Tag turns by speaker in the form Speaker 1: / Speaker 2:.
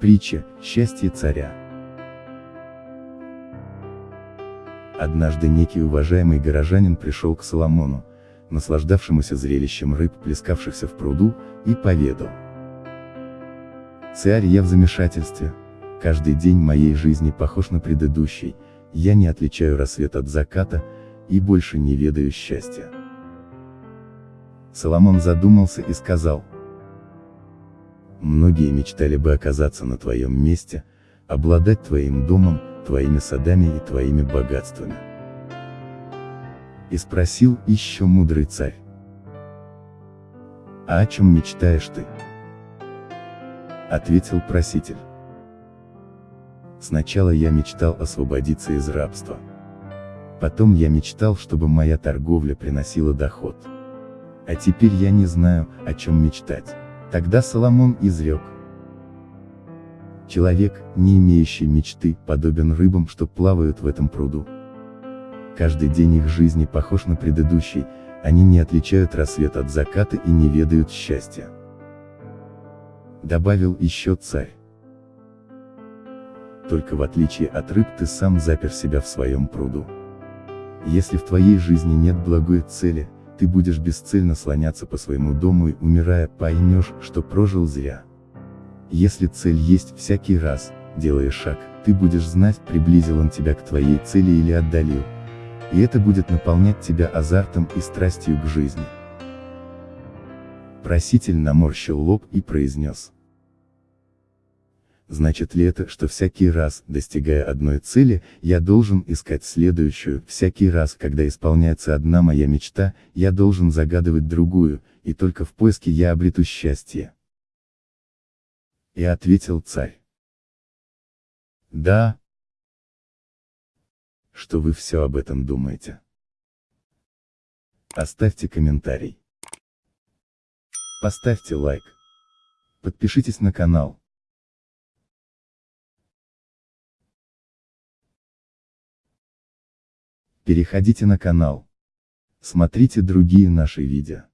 Speaker 1: Притча «Счастье царя». Однажды некий уважаемый горожанин пришел к Соломону, наслаждавшемуся зрелищем рыб, плескавшихся в пруду, и поведал. Царь, я в замешательстве. Каждый день моей жизни похож на предыдущий, я не отличаю рассвет от заката, и больше не ведаю счастья. Соломон задумался и сказал. Многие мечтали бы оказаться на твоем месте, обладать твоим домом, твоими садами и твоими богатствами. И спросил еще мудрый царь. А о чем мечтаешь ты? Ответил проситель. Сначала я мечтал освободиться из рабства. Потом я мечтал, чтобы моя торговля приносила доход. А теперь я не знаю, о чем мечтать. Тогда Соломон изрек. Человек, не имеющий мечты, подобен рыбам, что плавают в этом пруду. Каждый день их жизни похож на предыдущий, они не отличают рассвет от заката и не ведают счастья. Добавил еще царь. Только в отличие от рыб ты сам запер себя в своем пруду. Если в твоей жизни нет благой цели, ты будешь бесцельно слоняться по своему дому и умирая поймешь, что прожил зря. Если цель есть всякий раз, делая шаг, ты будешь знать, приблизил он тебя к твоей цели или отдалил. И это будет наполнять тебя азартом и страстью к жизни. Проситель наморщил лоб и произнес. Значит ли это, что всякий раз, достигая одной цели, я должен искать следующую, всякий раз, когда исполняется одна моя мечта, я должен загадывать другую, и только в поиске я обрету счастье. И ответил царь. Да. Что вы все об этом думаете? Оставьте комментарий. Поставьте лайк. Подпишитесь на канал. Переходите на канал. Смотрите другие наши видео.